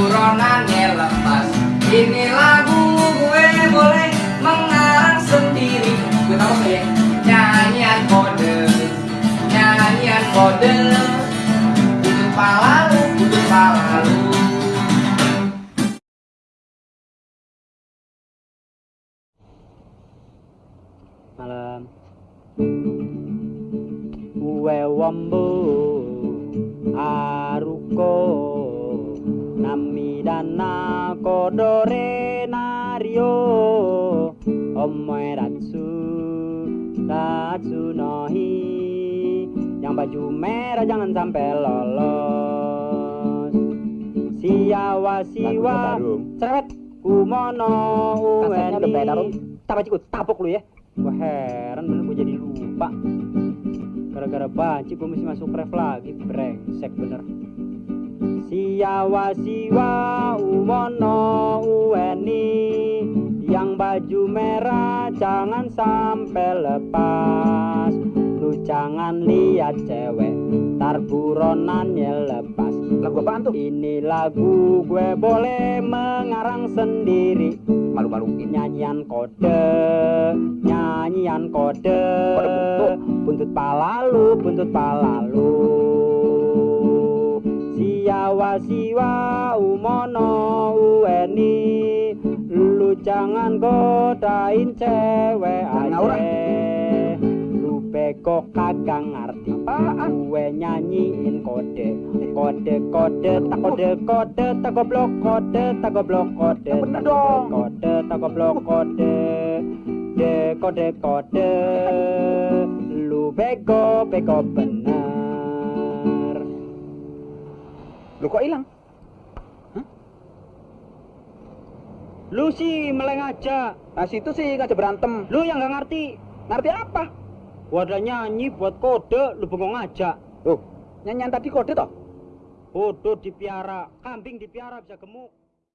buronannya lepas. Ini lagu gue boleh mengarang sendiri. Gue tau ya? Nyanyian kode. Nyanyian kode. Untuk palalu, untuk palalu Malam. Uwe wambu Aruko namidana kodore nario. Omoe ratsu ratsu nohi. Yang baju merah jangan sampai lolos. Siawa siwa cerewet kumono Kasetnya udah Om. Tapok cikgu, tapok lu ya. Wah heran bener gue jadi lupa. Gara-gara banci gue mesti masuk ref lagi Brengsek bener Siawa siwa umono ueni Yang baju merah jangan sampai lepas Lu jangan lihat cewek Tar buronannya lepas Lagu apaan tuh? Ini lagu gue boleh mengarang sendiri Malu-maluin. nyanyian kode nyanyian kode Kode buntut. buntut palalu buntut palalu siawa siwa umono ueni lu jangan godain cewek aja lu bego kagak ngerti gue nyanyiin kode. Kode kode tak kode kode tak goblok kode tak goblok kode. Tak kode tak goblok kode. De kode kode. Lu bego bego bener Lu kok hilang? lu sih meleng aja Nah situ sih ngajak berantem. lu yang nggak ngerti Ngerti apa? gua ada nyanyi buat kode lu bengong aja Tuh, nyanyian tadi kode toh? bodoh dipiara kambing dipiara bisa gemuk